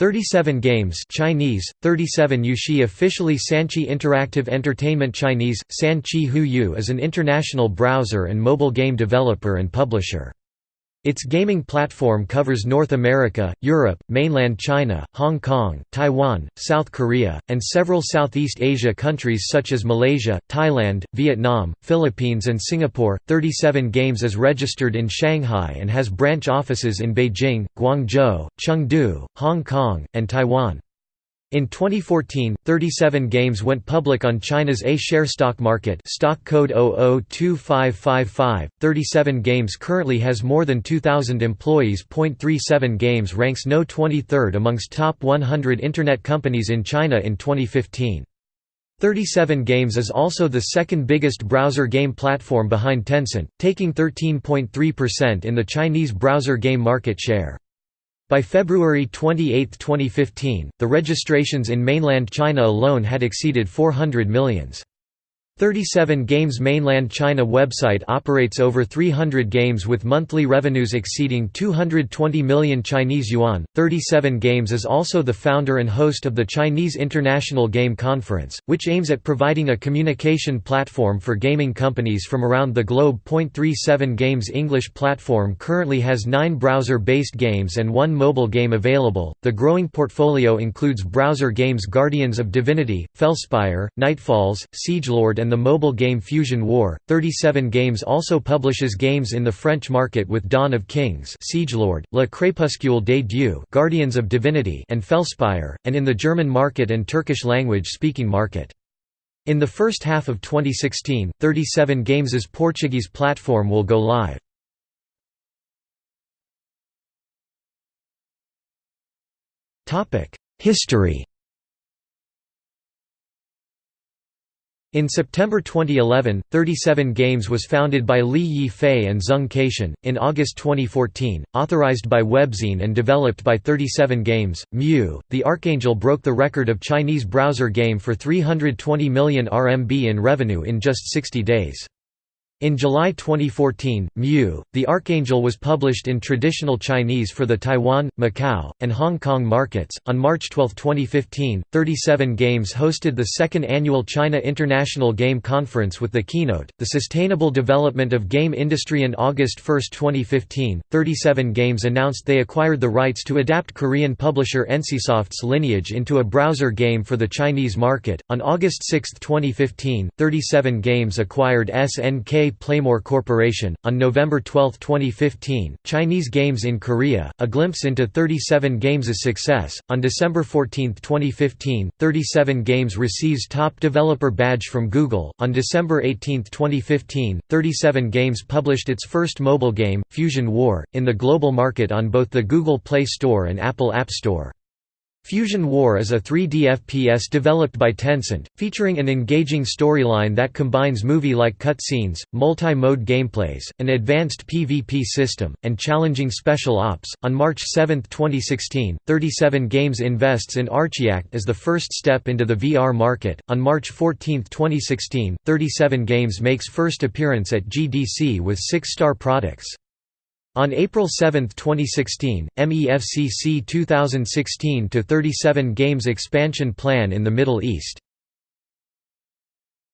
37 Games Chinese, 37 Yushi officially Sanchi Interactive Entertainment Chinese, Sanchi Hu Yu is an international browser and mobile game developer and publisher. Its gaming platform covers North America, Europe, mainland China, Hong Kong, Taiwan, South Korea, and several Southeast Asia countries such as Malaysia, Thailand, Vietnam, Philippines, and Singapore. 37 Games is registered in Shanghai and has branch offices in Beijing, Guangzhou, Chengdu, Hong Kong, and Taiwan. In 2014, 37 games went public on China's A-share stock market stock code 002555. 37 Games currently has more than 2,000 employees. 37 Games ranks no 23rd amongst top 100 Internet companies in China in 2015. 37 Games is also the second biggest browser game platform behind Tencent, taking 13.3% in the Chinese browser game market share. By February 28, 2015, the registrations in mainland China alone had exceeded 400 millions. 37 Games mainland China website operates over 300 games with monthly revenues exceeding 220 million Chinese yuan. 37 Games is also the founder and host of the Chinese International Game Conference, which aims at providing a communication platform for gaming companies from around the globe. 37 Games English platform currently has 9 browser-based games and 1 mobile game available. The growing portfolio includes browser games Guardians of Divinity, Felspire, Nightfalls, Siegelord and the mobile game Fusion War. 37 Games also publishes games in the French market with Dawn of Kings, Siegelord, Le Crépuscule des Dieux, Guardians of Divinity, and Felspire, and in the German market and Turkish language speaking market. In the first half of 2016, 37 Games' Portuguese platform will go live. History In September 2011, 37 Games was founded by Li Yifei and Zeng Keixin. In August 2014, authorized by Webzen and developed by 37 Games, MU, the Archangel broke the record of Chinese browser game for 320 million RMB in revenue in just 60 days. In July 2014, MU, The Archangel was published in traditional Chinese for the Taiwan, Macau, and Hong Kong markets. On March 12, 2015, 37 Games hosted the second annual China International Game Conference with the keynote, The Sustainable Development of Game Industry. On August 1, 2015, 37 Games announced they acquired the rights to adapt Korean publisher NCSoft's Lineage into a browser game for the Chinese market. On August 6, 2015, 37 Games acquired SNK Playmore Corporation. On November 12, 2015, Chinese Games in Korea, a glimpse into 37 Games' success. On December 14, 2015, 37 Games receives Top Developer Badge from Google. On December 18, 2015, 37 Games published its first mobile game, Fusion War, in the global market on both the Google Play Store and Apple App Store. Fusion War is a 3D FPS developed by Tencent, featuring an engaging storyline that combines movie-like cutscenes, multi-mode gameplays, an advanced PvP system, and challenging special ops. On March 7, 2016, 37 Games invests in Archiact as the first step into the VR market. On March 14, 2016, 37 Games makes first appearance at GDC with six star products. On April 7, 2016, MEFCC 2016-37 Games expansion plan in the Middle East